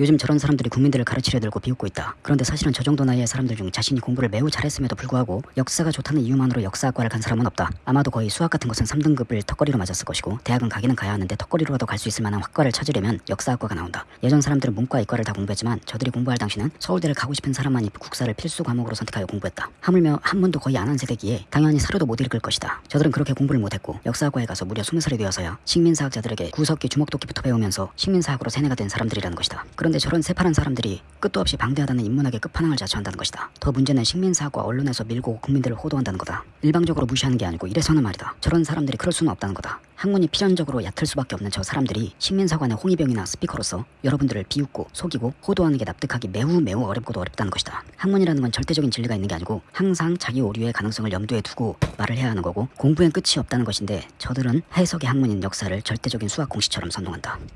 요즘 저런 사람들이 국민들을 가르치려 들고 비웃고 있다. 그런데 사실은 저 정도 나이의 사람들 중 자신이 공부를 매우 잘했음에도 불구하고 역사가 좋다는 이유만으로 역사학과를 간 사람은 없다. 아마도 거의 수학 같은 것은 3등급을 턱걸이로 맞았을 것이고 대학은 가기는 가야 하는데 턱걸이로라도 갈 수 있을 만한 학과를 찾으려면 역사학과가 나온다. 예전 사람들은 문과 이과를 다 공부했지만 저들이 공부할 당시는 서울대를 가고 싶은 사람만이 국사를 필수 과목으로 선택하여 공부했다. 하물며 한문도 거의 안 한 세대기에 당연히 사료도 못 읽을 것이다. 저들은 그렇게 공부를 못했고 역사학과에 가서 무려 20살이 되어서야 식민사학자들에게 구석기 주먹도끼부터 배우면서 식민사학으로 세뇌가 된 사람들이라는 것이다. 그런데 저런 새파란 사람들이 끝도 없이 방대하다는 인문학의 끝판왕을 자처한다는 것이다. 더 문제는 식민사학과 언론에서 밀고 국민들을 호도한다는 거다. 일방적으로 무시하는 게 아니고 이래서는 말이다. 저런 사람들이 그럴 수는 없다는 거다. 학문이 필연적으로 얕을 수밖에 없는 저 사람들이 식민사관의 홍위병이나 스피커로서 여러분들을 비웃고 속이고 호도하는 게 납득하기 매우 매우 어렵고도 어렵다는 것이다. 학문이라는 건 절대적인 진리가 있는 게 아니고 항상 자기 오류의 가능성을 염두에 두고 말을 해야 하는 거고 공부엔 끝이 없다는 것인데 저들은 해석의 학문인 역사를 절대적인 수학 공식처럼 선동한다.